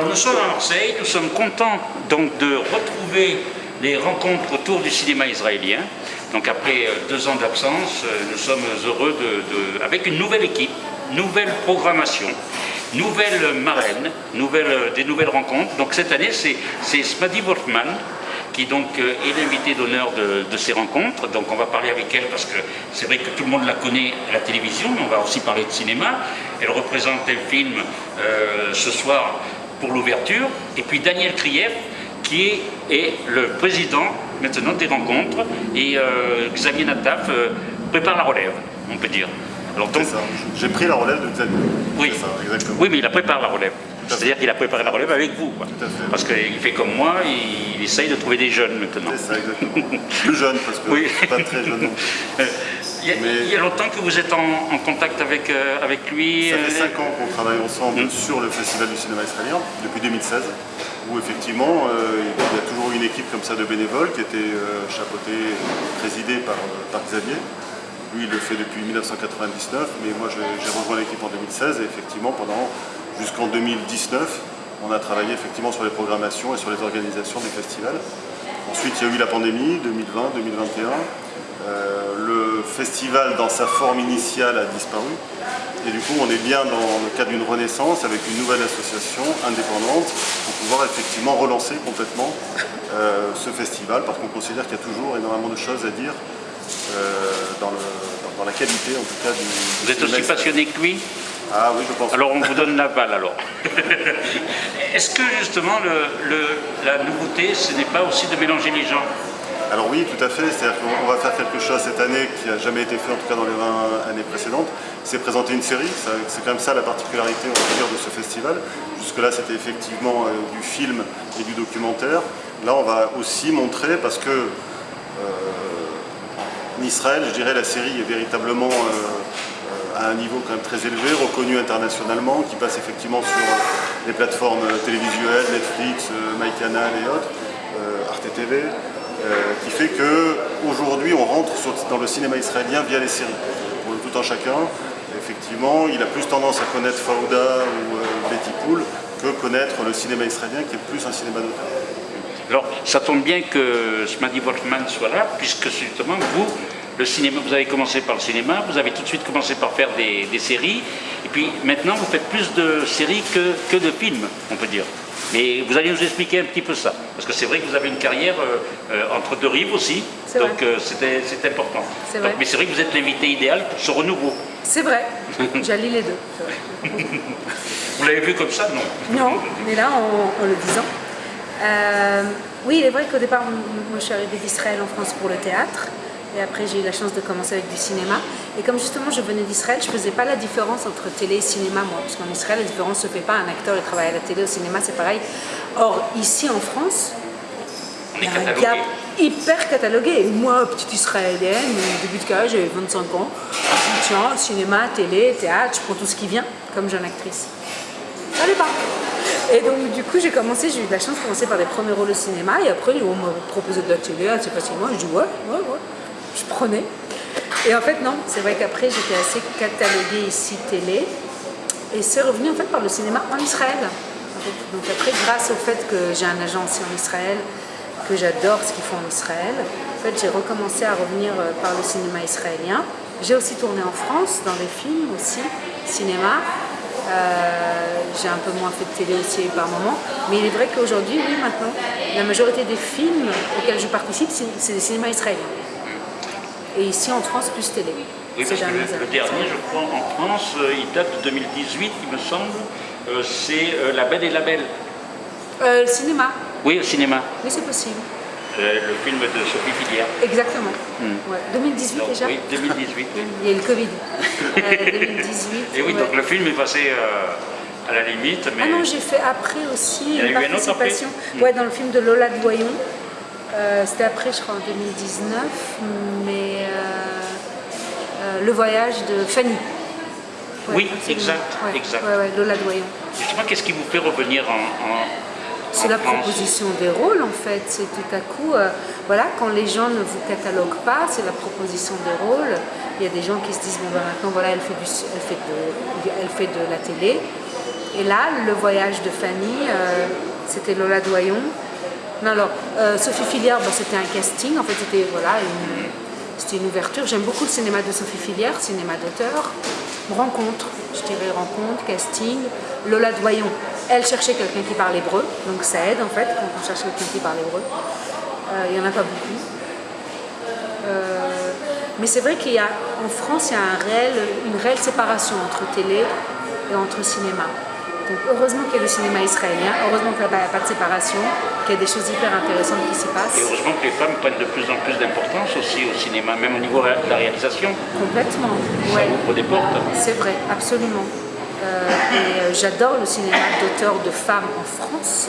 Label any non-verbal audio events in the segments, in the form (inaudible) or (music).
Alors nous sommes à Marseille, nous sommes contents donc de retrouver les rencontres autour du cinéma israélien. Donc après euh, deux ans d'absence, euh, nous sommes heureux de, avec une nouvelle équipe, nouvelle programmation, nouvelle marraine, nouvelle, des nouvelles rencontres. Donc cette année, c'est Smadi Wolfman qui donc euh, est l'invité d'honneur de, ces rencontres. Donc on va parler avec elle parce que c'est vrai que tout le monde la connaît à la télévision, mais on va aussi parler de cinéma. Elle représente un film ce soir pour l'ouverture. Et puis Daniel Krief, qui est, le président maintenant des rencontres, et euh, Xavier Nataf euh, prépare la relève, on peut dire. Alors donc, j'ai pris la relève de Xavier. Oui, oui mais il a préparé la relève. C'est-à-dire qu'il a préparé la relève avec vous. Parce qu'il fait comme moi, il, essaye de trouver des jeunes maintenant. C'est ça, exactement. Plus jeunes, parce que oui. pas très jeune. (laughs) Il y, a, longtemps que vous êtes en, contact avec, euh, avec lui Ça fait 5 ans qu'on travaille ensemble hmm. sur le Festival du cinéma israélien, depuis 2016 où effectivement euh, il y a toujours une équipe comme ça de bénévoles qui était euh, chapeautée, présidée par, par, Xavier. Lui il le fait depuis 1999, mais moi j'ai rejoint l'équipe en 2016 et effectivement pendant jusqu'en 2019 on a travaillé effectivement sur les programmations et sur les organisations des festivals. Ensuite il y a eu la pandémie 2020-2021. Euh, le festival dans sa forme initiale a disparu et du coup on est bien dans le cadre d'une renaissance avec une nouvelle association indépendante pour pouvoir effectivement relancer complètement euh, ce festival parce qu'on considère qu'il y a toujours énormément de choses à dire euh, dans, la qualité en tout cas du, Vous êtes aussi passionné que lui? Ah oui, je pense. Alors on vous donne la balle alors. (laughs) Est-ce que justement la nouveauté, ce n'est pas aussi de mélanger les gens? Alors oui, tout à fait. C'est-à-dire qu'on va faire quelque chose cette année qui n'a jamais été fait, en tout cas dans les 20 années précédentes. C'est présenter une série. C'est quand même ça la particularité, on va de ce festival. Jusque-là, c'était effectivement euh, du film et du documentaire. Là, on va aussi montrer, parce que euh, en Israël, je dirais, la série est véritablement euh, à un niveau quand même très élevé, reconnu internationalement, qui passe effectivement sur les plateformes télévisuelles, Netflix, MyCanal et autres, Arte TV. Euh, qui fait qu'aujourd'hui on rentre dans le cinéma israélien via les séries. Pour le tout un chacun, effectivement, il a plus tendance à connaître Fauda ou euh, Betty Pool que connaître le cinéma israélien qui est plus un cinéma d'auteur. Alors, ça tombe bien que Smadi Wolfman soit là, puisque justement, vous, le cinéma, vous avez commencé par le cinéma, vous avez tout de suite commencé par faire des, séries, et puis maintenant, vous faites plus de séries que, que de films, on peut dire. Mais vous allez nous expliquer un petit peu ça, parce que c'est vrai que vous avez une carrière euh, euh, entre deux rives aussi, donc euh, c'est important. mais c'est vrai que vous êtes l'invité idéal pour ce renouveau. C'est vrai, (laughs) j'allie les deux. vous l'avez vu comme ça, non? Non, mais là, en, le disant. oui, il est vrai qu'au départ, moi je suis arrivée d'Israël en France pour le théâtre. Et après, j'ai eu la chance de commencer avec du cinéma. Et comme justement je venais d'Israël, je ne faisais pas la différence entre télé et cinéma, moi. Parce qu'en Israël, la différence ne se fait pas. Un acteur, il travaille à la télé, au cinéma, c'est pareil. Or, ici en France, il y a un gap hyper catalogué. moi, petite israélienne, début de carrière, j'avais 25 ans. Je tiens, cinéma, télé, théâtre, je prends tout ce qui vient comme jeune actrice. Ça pas. Et donc, du coup, j'ai commencé, j'ai eu de la chance de commencer par des premiers rôles au cinéma. Et après, on m'a proposé de la télé assez facilement. Je dis ouais, ouais, ouais je prenais. Et en fait, non, c'est vrai qu'après, j'étais assez cataloguée ici télé. Et c'est revenu en fait par le cinéma en Israël. Donc après, grâce au fait que j'ai un agent aussi en Israël, que j'adore ce qu'ils font en Israël, en fait, j'ai recommencé à revenir euh, par le cinéma israélien. J'ai aussi tourné en France, dans des films aussi, cinéma. Euh, j'ai un peu moins fait de télé aussi par moment. Mais il est vrai qu'aujourd'hui, oui, maintenant, la majorité des films auxquels je participe, c'est des cinémas israéliens et ici en France plus télé. Oui, parce que le, dernier, je crois, en France, euh, il date de 2018, il me semble, euh, c'est euh, La Belle et la Belle. le cinéma Oui, le cinéma. Oui, c'est possible. le film de Sophie Filière. Exactement. 2018 hmm. déjà Oui, 2018. (laughs) Il y a eu le Covid. 2018. (laughs) Et oui, donc le film est passé à la limite. Mais... Ah non, j'ai fait après aussi une participation. Ouais, dans le film de Lola Doyon. Euh, c'était après, je crois, en 2019, mais euh, euh, le voyage de Fanny. oui, exact, exact. Lola Doyon. Justement, qu'est-ce qui vous fait revenir en, c'est la proposition des rôles en fait, c'est tout à coup, voilà, quand les gens ne vous cataloguent pas, c'est la proposition des rôles. Il y a des gens qui se disent, bon ben maintenant voilà, elle fait, du, elle fait, de, elle fait de la télé, Et là, le voyage de Fanny, c'était Lola Doyon. Non, alors, euh, Sophie Filière, bah, c'était un casting, en fait, c'était voilà, une, une ouverture. J'aime beaucoup le cinéma de Sophie Filière, cinéma d'auteur. Rencontre, je dirais rencontre, casting. Lola Doyon, elle cherchait quelqu'un qui parle hébreu, donc ça aide en fait quand on cherche quelqu'un qui parle hébreu. Euh, il n'y en a pas beaucoup. Euh, mais c'est vrai qu'il France, il y a une réelle séparation entre télé et entre cinéma. Donc heureusement qu'il y a le cinéma israélien, heureusement qu'il n'y a pas de séparation, qu'il y a des choses hyper intéressantes qui s'y passent. Et heureusement que les femmes prennent de plus en plus d'importance aussi au cinéma, même au niveau de la réalisation. Complètement, Ça ouvre des portes. C'est vrai, absolument. Euh, et euh, j'adore le cinéma d'auteurs de femmes en France.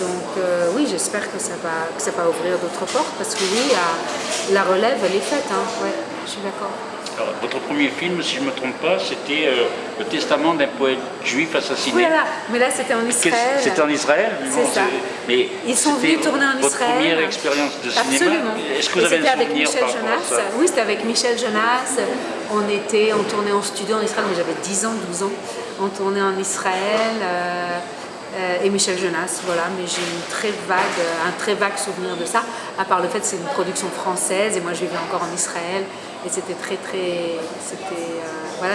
Donc euh, oui, j'espère que, ça va, que ça va ouvrir d'autres portes parce que oui, la, la relève, elle est faite. Hein. Ouais, je suis d'accord. Alors, votre premier film, si je ne me trompe pas, c'était euh, Le testament d'un poète juif assassiné. Oui, là, mais là c'était en Israël. C'était en Israël? C'est ça. Mais Ils sont venus tourner en votre Israël. première expérience de cinéma. Absolument. Est-ce que vous avez C'était un avec Michel par rapport à Jonas. ça? Oui, c'était avec Michel Jonas. On était, on tournait en studio en Israël, mais j'avais 10 ans, 12 ans. On tournait en Israël. euh, euh, et Michel Jonas, voilà, mais j'ai une très vague, un très vague souvenir de ça, à part le fait que c'est une production française et moi je vivais encore en Israël et c'était très très, c'était euh, voilà,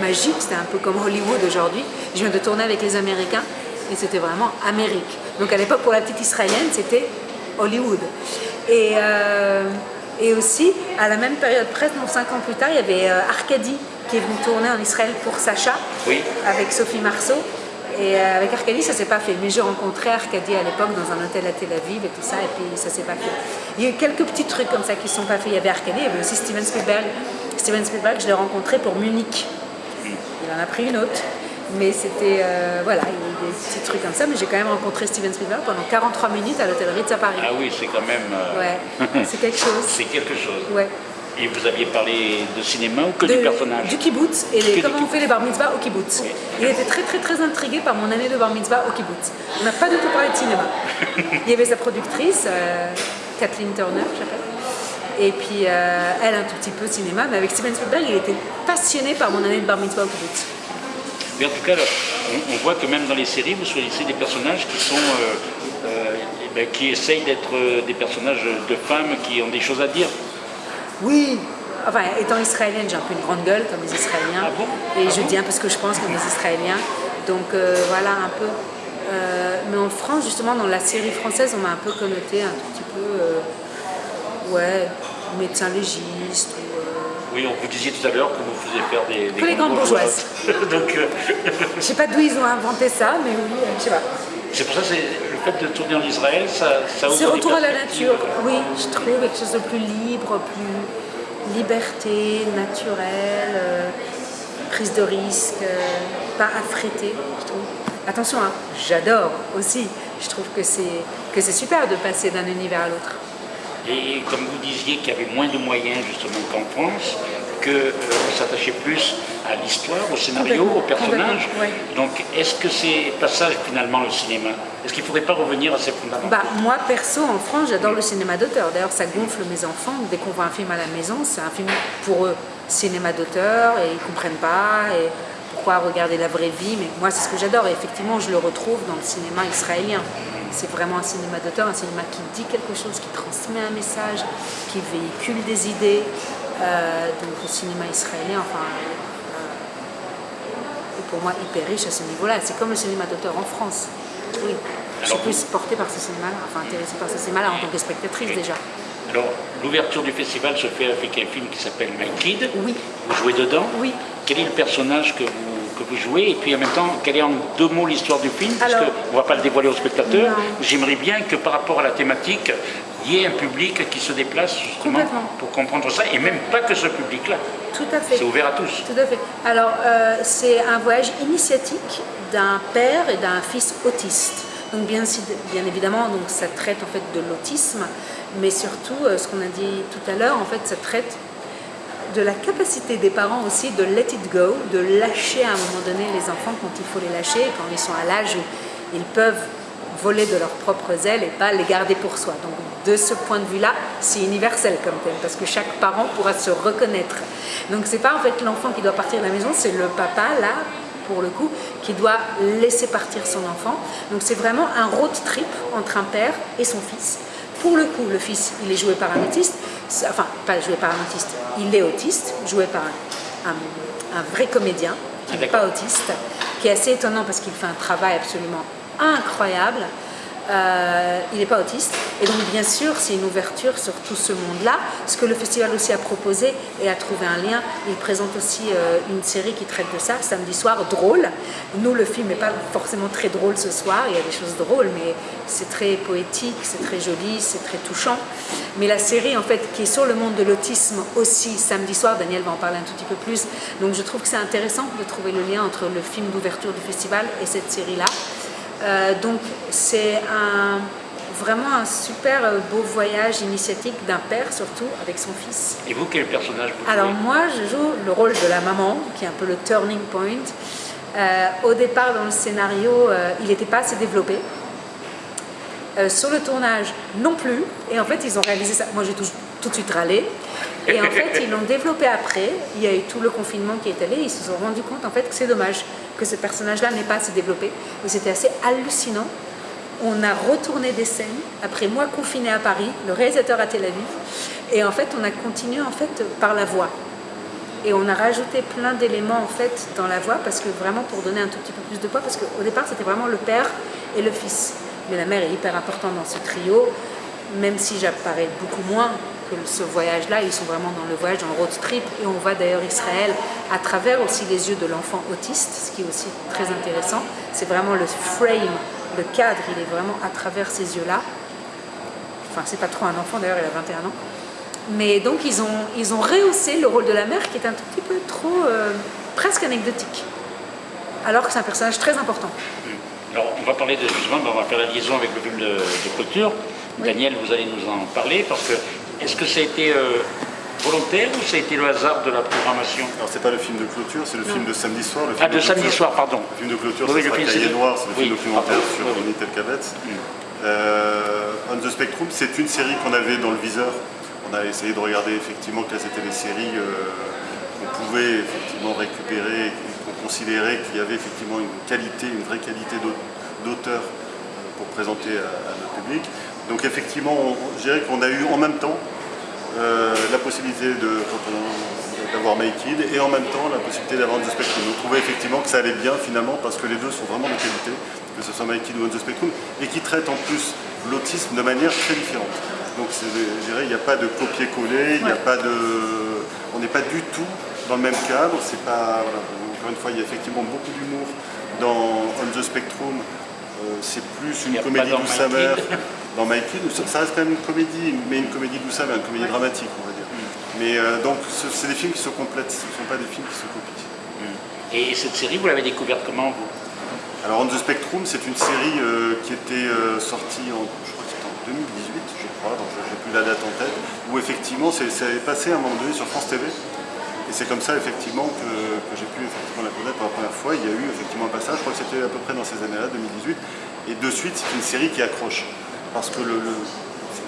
magique, c'était un peu comme Hollywood aujourd'hui. Je viens de tourner avec les Américains et c'était vraiment Amérique. Donc à l'époque pour la petite israélienne c'était Hollywood. Et, euh, et aussi à la même période, presque cinq ans plus tard, il y avait euh, Arcadie qui est venu tourner en Israël pour Sacha Oui. avec Sophie Marceau. Et euh, avec Arcadie, ça s'est pas fait. Mais j'ai rencontré Arcadie à l'époque dans un hôtel à Tel Aviv et tout ça, et puis ça s'est pas fait. Il y a eu quelques petits trucs comme ça qui sont pas faits. Il y avait Arcadie, il y avait aussi Steven Spielberg. Steven Spielberg, je l'ai rencontré pour Munich. Il en a pris une autre. Mais c'était, euh, voilà, il y a eu des petits trucs comme ça. Mais j'ai quand même rencontré Steven Spielberg pendant 43 minutes à l'hôtel Ritz à Paris. Ah oui, c'est quand même. euh, Ouais, c'est quelque (laughs) chose. c'est quelque chose. Ouais. Et vous aviez parlé de cinéma ou que de- du personnage Du kibbutz et les- comment on fait les bar mitzvahs au kibbutz. Il était très très très intrigué par mon année de bar mitzvah au kibbutz. On n'a pas du tout parlé de cinéma. (laughs) Il y avait sa productrice, euh, Kathleen Turner, j'appelle. Et puis euh, elle un tout petit peu de cinéma, mais avec Steven Spielberg, il était passionné par mon année de bar mitzvah au kibbutz. Mais en tout cas, on, on voit que même dans les séries, vous choisissez des personnages qui sont, euh, eh ben, qui essayent d'être des personnages de femmes qui ont des choses à dire. Oui, enfin étant israélienne, j'ai un peu une grande gueule comme les Israéliens. Ah bon? Et Ah je bon? dis un peu ce que je pense comme les Israéliens. Donc euh, voilà un peu. Euh, mais en France, justement, dans la série française, on m'a un peu connoté un tout petit peu, euh, ouais, médecin légiste. Ou, Oui, on vous disiez tout à l'heure que vous faisiez faire des, des Que les grandes bourgeoises. (laughs) Donc, je sais pas d'où ils ont inventé ça, mais oui, je sais pas. c'est pour ça que c'est- fait de tourner en Israël, ça, ça C'est retour à la nature. Oui, je trouve quelque chose de plus libre, plus liberté, naturel, euh, prise de risque, euh, pas affrété, je trouve. Attention, hein, j'adore aussi. Je trouve que c'est super de passer d'un univers à l'autre. Et comme vous disiez qu'il y avait moins de moyens justement qu'en France, que euh, vous s'attachez plus à l'histoire, au scénario, Complètement, au personnage. complètement, ouais. Donc est-ce que c'est passage finalement le cinéma? Est-ce qu'il ne faudrait pas revenir à ces fondamentaux? Bah, moi, perso, en France, j'adore le cinéma d'auteur. D'ailleurs, ça gonfle mes enfants. Dès qu'on voit un film à la maison, c'est un film pour eux, cinéma d'auteur, et ils comprennent pas. Et pourquoi regarder la vraie vie? Mais moi, c'est ce que j'adore. Et effectivement, je le retrouve dans le cinéma israélien. C'est vraiment un cinéma d'auteur, un cinéma qui dit quelque chose, qui transmet un message, qui véhicule des idées. Euh, donc, le cinéma israélien, enfin, euh, est pour moi hyper riche à ce niveau-là. C'est comme le cinéma d'auteur en France. Oui. Je suis plus portée par ce cinéma-là, enfin intéressée par ce cinéma-là en tant que spectatrice déjà. Alors l'ouverture du festival se fait avec un film qui s'appelle My Kid. Oui. Vous jouez dedans Oui. Quel est le personnage que vous, que vous jouez? Et puis en même temps, quelle est en deux mots l'histoire du film? Parce qu'on ne va pas le dévoiler aux spectateurs. J'aimerais bien que par rapport à la thématique, y ait un public qui se déplace justement pour comprendre ça. Et même pas que ce public-là. Tout à fait. C'est ouvert à tous. Tout à fait. Alors, euh, c'est un voyage initiatique d'un père et d'un fils autistes. Donc, bien, bien évidemment, donc, ça traite en fait de l'autisme, mais surtout, euh, ce qu'on a dit tout à l'heure, en fait, ça traite de la capacité des parents aussi de let it go, de lâcher à un moment donné les enfants quand il faut les lâcher, quand ils sont à l'âge où ils peuvent voler de leurs propres ailes et pas les garder pour soi. Donc de ce point de vue-là, c'est universel comme thème, parce que chaque parent pourra se reconnaître. Donc c'est pas en fait l'enfant qui doit partir de la maison, c'est le papa là pour le coup, qui doit laisser partir son enfant. Donc c'est vraiment un road trip entre un père et son fils. Pour le coup, le fils, il est joué par un autiste, enfin pas joué par un autiste, il est autiste, joué par un, vrai comédien, qui n'est pas autiste, qui est assez étonnant parce qu'il fait un travail absolument incroyable. Euh, il n'est pas autiste. Et donc, bien sûr, c'est une ouverture sur tout ce monde-là. Ce que le festival aussi a proposé et a trouvé un lien, il présente aussi euh, une série qui traite de ça, samedi soir, drôle. Nous, le film n'est pas forcément très drôle ce soir, il y a des choses drôles, mais c'est très poétique, c'est très joli, c'est très touchant. Mais la série, en fait, qui est sur le monde de l'autisme aussi, samedi soir, Daniel va en parler un tout petit peu plus. Donc, je trouve que c'est intéressant de trouver le lien entre le film d'ouverture du festival et cette série-là. Euh, donc c'est un, vraiment un super euh, beau voyage initiatique d'un père surtout avec son fils. Et vous, quel personnage vous Alors moi, je joue le rôle de la maman, qui est un peu le turning point. Euh, au départ, dans le scénario, il n'était pas assez développé. Sur le tournage, non plus. Et en fait, ils ont réalisé ça. Moi, j'ai tout, de suite râlé. Et en fait, ils l'ont développé après. Il y a eu tout le confinement qui est allé. Ils se sont rendus compte en fait que c'est dommage que ce personnage-là n'ait pas assez développé. C'était assez hallucinant. On a retourné des scènes après moi confiné à Paris, le réalisateur à Tel Aviv. Et en fait, on a continué en fait par la voix. Et on a rajouté plein d'éléments en fait dans la voix parce que vraiment pour donner un tout petit peu plus de poids parce qu'au départ c'était vraiment le père et le fils. Mais la mère est hyper importante dans ce trio, même si j'apparais beaucoup moins que ce voyage-là, ils sont vraiment dans le voyage, dans le road trip, et on voit d'ailleurs Israël à travers aussi les yeux de l'enfant autiste, ce qui est aussi très intéressant. C'est vraiment le frame, le cadre, il est vraiment à travers ces yeux-là. Enfin, c'est pas trop un enfant d'ailleurs, il a 21 ans. Mais donc ils ont, ils ont rehaussé le rôle de la mère qui est un tout petit peu trop, euh, presque anecdotique. Alors que c'est un personnage très important. Alors on va parler de, justement, on va faire la liaison avec le film de, de clôture. Daniel, vous allez nous en parler parce que est-ce que ça a été euh, volontaire ou ça a été le hasard de la programmation? Alors c'est pas le film de clôture, c'est le film de samedi soir. Le ah, de, samedi soir, pardon. Le film de clôture, c'est le Cahier Noir, c'est le film documentaire sur Ronnie. Mm. Euh, On the Spectrum, c'est une série qu'on avait dans le viseur. On a essayé de regarder effectivement quelles étaient les séries euh, qu'on pouvait effectivement récupérer considérait qu'il y avait effectivement une qualité, une vraie qualité d'auteur pour présenter à notre public. Donc effectivement, je dirais qu'on a eu en même temps euh, la possibilité d'avoir Make It et en même temps la possibilité d'avoir The Spectrum. On trouvait effectivement que ça allait bien finalement parce que les deux sont vraiment de qualité, que ce soit It ou On The Spectrum, et qui traitent en plus l'autisme de manière très différente. Donc je dirais, il n'y a pas de copier-coller, il n'y a pas de... On n'est pas du tout dans le même cadre, c'est pas... Encore une fois, il y a effectivement beaucoup d'humour dans On The Spectrum, euh, c'est plus une comédie douce amère. (laughs) Dans Mikey, ça reste quand même une comédie, mais une comédie douce amère, une comédie dramatique, on va dire. Mm. Mais euh, donc, c'est des films qui se complètent, ce ne sont pas des films qui se copient. Mm. Et cette série, vous l'avez découverte comment, vous? Alors, On the Spectrum, c'est une série euh, qui était sortie en, je crois que en 2018, je crois, donc je n'ai plus la date en tête, où effectivement, c'est passé à un moment donné sur France TV. Et c'est comme ça effectivement que, j'ai pu effectivement la connaître pour la première fois. Il y a eu effectivement un passage, je crois que c'était à peu près dans ces années-là, 2018. Et de suite, c'est une série qui accroche. Parce que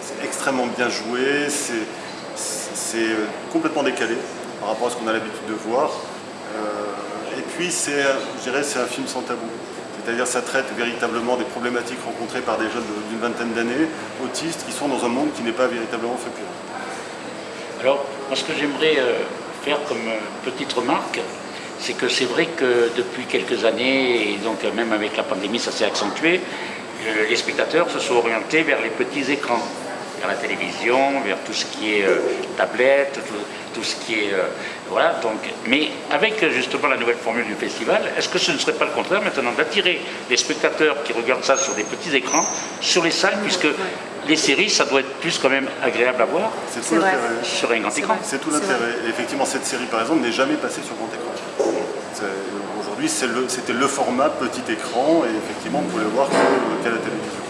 c'est extrêmement bien joué, c'est complètement décalé par rapport à ce qu'on a l'habitude de voir. Euh, et puis, je dirais, c'est un film sans tabou. C'est-à-dire ça traite véritablement des problématiques rencontrées par des jeunes d'une vingtaine d'années, autistes, qui sont dans un monde qui n'est pas véritablement fécond. Alors, moi ce que j'aimerais euh, faire comme euh, petite remarque, c'est que c'est vrai que depuis quelques années, et donc même avec la pandémie, ça s'est accentué, euh, les spectateurs se sont orientés vers les petits écrans, vers la télévision, vers tout ce qui est euh, tablette, tout, ce qui est... voilà, donc, mais avec justement la nouvelle formule du festival, est-ce que ce ne serait pas le contraire maintenant d'attirer les spectateurs qui regardent ça sur des petits écrans, sur les salles, puisque les séries, ça doit être plus quand même agréable à voir sur un grand écran. C'est tout l'intérêt. Effectivement, cette série, par exemple, n'est jamais passée sur grand écran. Aujourd'hui, c'était le, format petit écran, et effectivement, on pouvait le voir qu'à la télévision.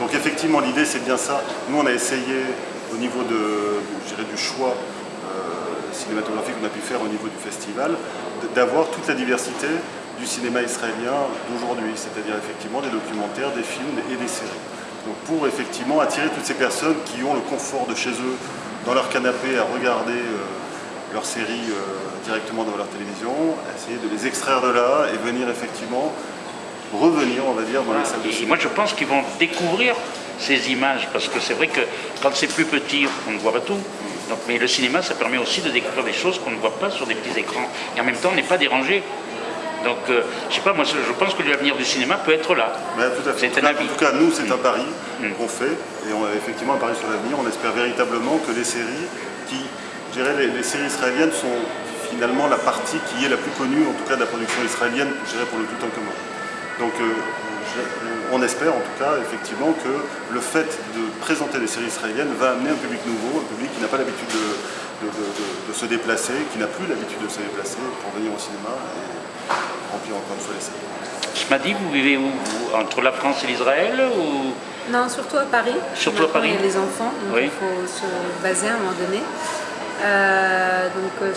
Donc effectivement, l'idée, c'est bien ça. Nous, on a essayé, au niveau de, du choix euh, cinématographique qu'on a pu faire au niveau du festival, d'avoir toute la diversité du cinéma israélien d'aujourd'hui, c'est-à-dire effectivement des documentaires, des films et des séries. Donc pour effectivement attirer toutes ces personnes qui ont le confort de chez eux, dans leur canapé, à regarder euh, leurs séries directement dans leur télévision, essayer de les extraire de là et venir effectivement revenir, on va dire, dans les salles de cinéma. Moi, je pense qu'ils vont découvrir ces images, parce que c'est vrai que quand c'est plus petit, on ne voit pas tout. Donc, mais le cinéma, ça permet aussi de découvrir des choses qu'on ne voit pas sur des petits écrans. Et en même temps, on n'est pas dérangé. Donc, euh, je sais pas, moi, je pense que l'avenir du cinéma peut être là. C'est un avis. En tout cas, nous, c'est un pari mm. qu'on fait. Et on a effectivement un pari sur l'avenir. On espère véritablement que les séries qui, je dirais, les, séries israéliennes sont finalement la partie qui est la plus connue, en tout cas de la production israélienne, je dirais, pour le tout en commun. Donc, euh, on espère en tout cas effectivement que le fait de présenter des séries israéliennes va amener un public nouveau, un public qui n'a pas l'habitude de, se déplacer, qui n'a plus l'habitude de se déplacer pour venir au cinéma et remplir encore une fois les salles. m'a dit, vous vivez où Entre la France et l'Israël ou... Non, surtout à Paris. Surtout à Paris. Il y a les enfants, donc il faut se baser à un moment donné. Euh, donc euh,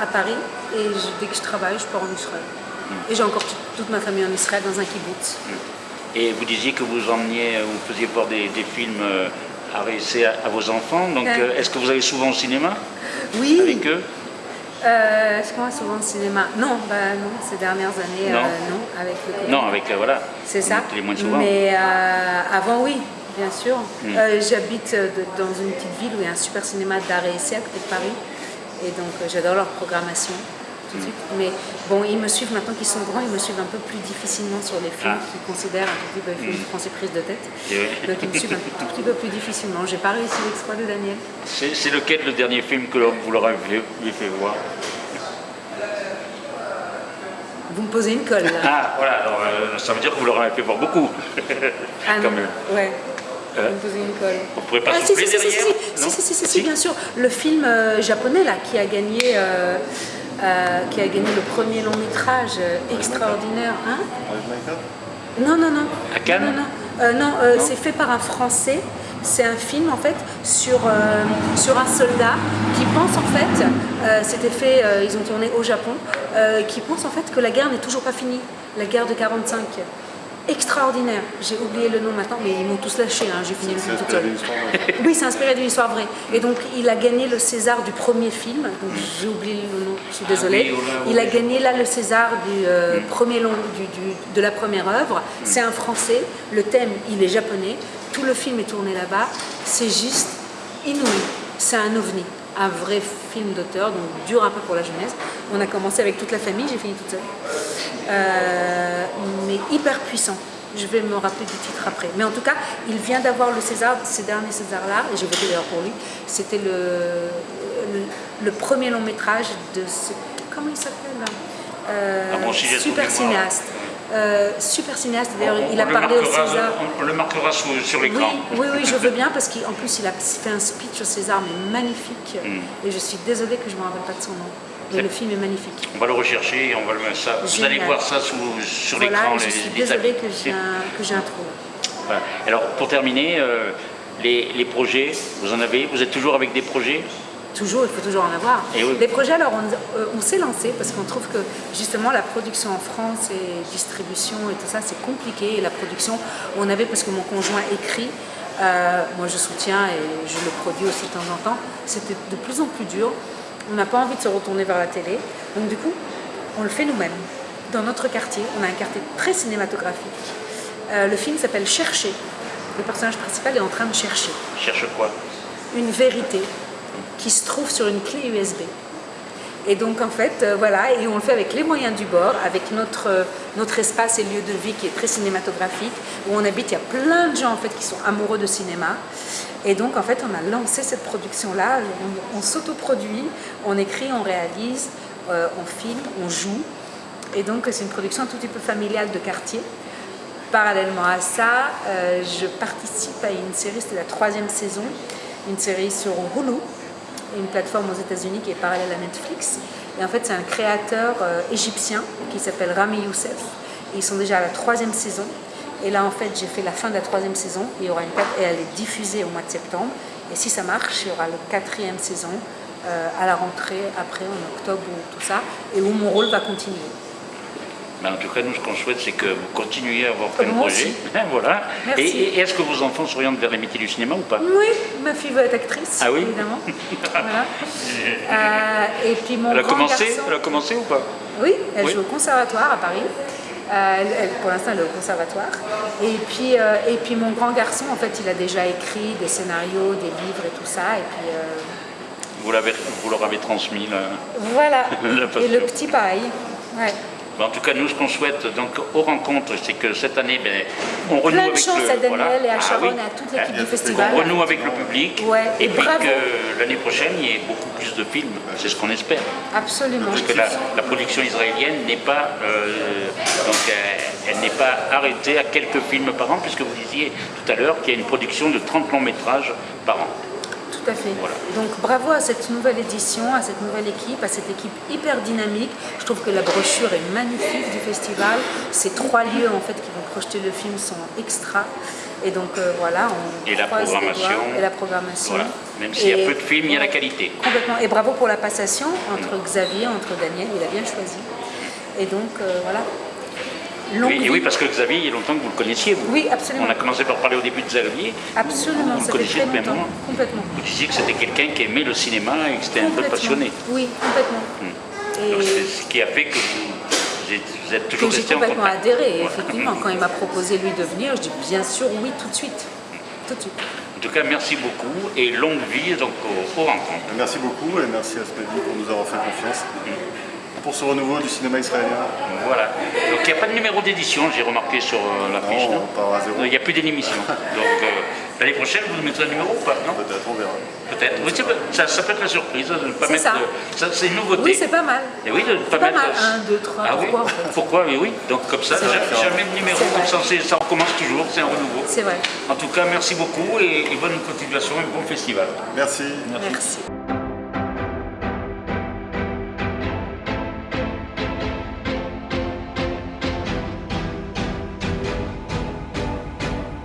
à Paris, et dès que je travaille, je pars en Israël. Mm. Et j'ai encore toute ma famille en Israël dans un kibbutz. Mm. Et vous disiez que vous emmeniez, euh, vous faisiez voir des, films euh, à réussir à, vos enfants. Donc, euh, est-ce que vous allez souvent au cinéma Oui. Avec eux? Est-ce qu'on va souvent au cinéma? Non, bah non, ces dernières années, non, avec le Non, avec, voilà. C'est ça. Les moins souvent. Mais avant, oui, bien sûr. Hmm. J'habite dans une petite ville où il y a un super cinéma d'art et essai à côté de Paris. Et donc, j'adore leur programmation. Mais bon, ils me suivent maintenant qu'ils sont grands, ils me suivent un peu plus difficilement sur les films ah. qu'ils considèrent un tout petit peu les films français prise de tête. Donc ils me suivent un tout petit peu plus difficilement. J'ai pas réussi l'exploit de Daniel. C'est lequel le dernier film que vous leur avez fait, voir? Vous me posez une colle là. Ah voilà, alors, euh, ça veut dire que vous leur avez fait voir beaucoup. (laughs) ah non, ouais. Vous me posez une colle. Vous ne pourrez pas ah, si, si, si, si, si, bien sûr. Le film euh, japonais là qui a gagné euh, qui a gagné le premier long métrage euh, extraordinaire. Hein non, non, non. À Cannes Non, euh, non, c'est fait par un Français. C'est un film en fait sur, sur un soldat qui pense en fait, c'était fait, ils ont tourné au Japon, qui pense en fait que la guerre n'est toujours pas finie, la guerre de 45 extraordinaire. J'ai oublié le nom maintenant, mais ils m'ont tous lâché, hein. j'ai fini le film toute seule. oui, c'est inspiré d'une histoire vraie. Et donc, il a gagné le César du premier film, donc j'ai oublié le nom, je suis désolée. Ah il a gagné là le César du euh, mm. premier long, de la première œuvre. Mm. C'est un français, le thème, il est japonais, tout le film est tourné là-bas, c'est juste inouï, c'est un ovni un vrai film d'auteur, donc dur un peu pour la jeunesse. On a commencé avec toute la famille, j'ai fini toute seule. Euh, mais hyper puissant. Je vais me rappeler du titre après. Mais en tout cas, il vient d'avoir le César, ces derniers Césars-là, et j'ai voté d'ailleurs pour lui. C'était le, le, premier long métrage de ce... Comment il s'appelle euh, Super cinéaste. Euh, super cinéaste, d'ailleurs, il a parlé au César. On, le marquera sur, l'écran. Oui, oui, je veux bien, parce qu'en plus, il a fait un speech au César, mais magnifique. Mm. Et je suis désolée que je ne me rappelle pas de son nom. Mais le film est magnifique. On va le rechercher et on va le mettre ça. Vous allez voir ça sur l'écran. je suis désolée que j'ai un, trou. Alors, pour terminer, euh, les, les projets, vous en avez Vous êtes toujours avec des projets? Toujours, il faut toujours en avoir. Les projets, alors euh, on, s'est lancé parce qu'on trouve que justement la production en France et distribution et tout ça, c'est compliqué. Et la production, on avait, parce que mon conjoint écrit, euh, moi je soutiens et je le produis aussi de temps en temps, c'était de plus en plus dur. On n'a pas envie de se retourner vers la télé. Donc du coup, on le fait nous-mêmes. Dans notre quartier, on a un quartier très cinématographique. Euh, le film s'appelle Chercher. Le personnage principal est en train de chercher. Cherche quoi? Une vérité qui se trouve sur une clé USB. Et donc en fait, euh, voilà, et on le fait avec les moyens du bord, avec notre, euh, notre espace et lieu de vie qui est très cinématographique, où on habite, il y a plein de gens en fait qui sont amoureux de cinéma. Et donc en fait, on a lancé cette production-là, on, s'autoproduit, on écrit, on réalise, euh, on filme, on joue. Et donc c'est une production un tout petit peu familiale de quartier. Parallèlement à ça, je participe à une série, c'était la troisième saison, une série sur Hulu, une plateforme aux États-Unis qui est parallèle à Netflix. Et en fait, c'est un créateur euh, égyptien qui s'appelle Rami Youssef. Et ils sont déjà à la troisième saison. Et là, en fait, j'ai fait la fin de la troisième saison. Il y aura une et elle est diffusée au mois de septembre. Et si ça marche, il y aura la quatrième saison euh, à la rentrée, après en octobre ou tout ça, et où mon rôle va continuer. Mais en tout cas, nous, ce qu'on souhaite, c'est que vous continuiez à avoir plein de projets. (laughs) voilà. Merci. Et, et est-ce que vos enfants s'orientent vers les métiers du cinéma ou pas Oui, ma fille veut être actrice, Ah oui évidemment. (laughs) Voilà. Euh, et puis mon Elle a commencé garçon... Elle a commencé ou pas Oui, elle Oui. joue au conservatoire à Paris. Euh, elle- elle- pour l'instant, elle est au conservatoire. Et puis, euh, et puis mon grand garçon, en fait, il a déjà écrit des scénarios, des livres et tout ça. Et puis vous, vous leur avez transmis voilà. (laughs) La passion. et le petit, pareil. Ouais. En tout cas, nous, ce qu'on souhaite donc aux rencontres, c'est que cette année, ben, on renoue Plein de avec chance le. à Daniel voilà. et à Ah Sharon oui. et à toute l'équipe Hein, du festival. On renoue avec le public. Ouais, Et et puis bravo. que l'année prochaine, il y ait beaucoup plus de films. C'est ce qu'on espère. Absolument. Parce que la, la production israélienne n'est pas, euh, donc, euh, elle n'est pas arrêtée à quelques films par an, puisque vous disiez tout à l'heure qu'il y a une production de 30 longs métrages par an. Tout à fait. Donc bravo à cette nouvelle édition, à cette nouvelle équipe, à cette équipe hyper dynamique. Je trouve que la brochure est magnifique du festival. Ces trois lieux en fait qui vont projeter le film sont extra. Et donc euh, voilà, on Et la programmation. Et la programmation. Voilà. Même s'il y a peu de films, il y a la qualité. Complètement. Et bravo pour la passation entre Xavier, entre Daniel, il a bien choisi. Et donc euh, voilà. Longue Oui, et vie. oui, parce que Xavier, il y a longtemps que vous le connaissiez, vous. Oui, absolument. On a commencé par parler au début de Xavier. Absolument, Vous le ça fait connaissiez très longtemps. moment Complètement. Vous disiez que c'était quelqu'un qui aimait le cinéma et que c'était un peu Complètement. passionné. Oui, complètement. Donc Et- c'est ce qui a fait que vous, vous êtes, vous toujours j'ai resté en complètement contact. adhéré. Voilà. Effectivement, quand il m'a proposé lui de venir, je dis bien sûr oui tout de suite. Tout de suite. En tout cas, merci beaucoup et longue vie donc aux, aux rencontres. Merci beaucoup et merci à Spadi pour nous avoir fait confiance pour ce renouveau du cinéma israélien. Voilà. Donc il n'y a pas de numéro d'édition, j'ai remarqué sur euh, la fiche. Non, Il n'y a plus d'émission. (laughs) Donc euh, l'année prochaine, vous nous mettrez un numéro ou pas Non Peut-être, on verra. Peut-être. Oui, ça, ça peut être la surprise de ne pas mettre. ça. de- ça, c'est une nouveauté. Oui, c'est pas mal. Et oui, de ne pas C'est pas mettre. mal. Un, deux, trois, Ah oui (laughs) pourquoi, en fait Pourquoi Mais oui. Donc comme ça, jamais, de numéro, comme ça, ça recommence toujours, c'est un renouveau. C'est vrai. En tout cas, merci beaucoup et, et bonne continuation et bon festival. Merci. Merci.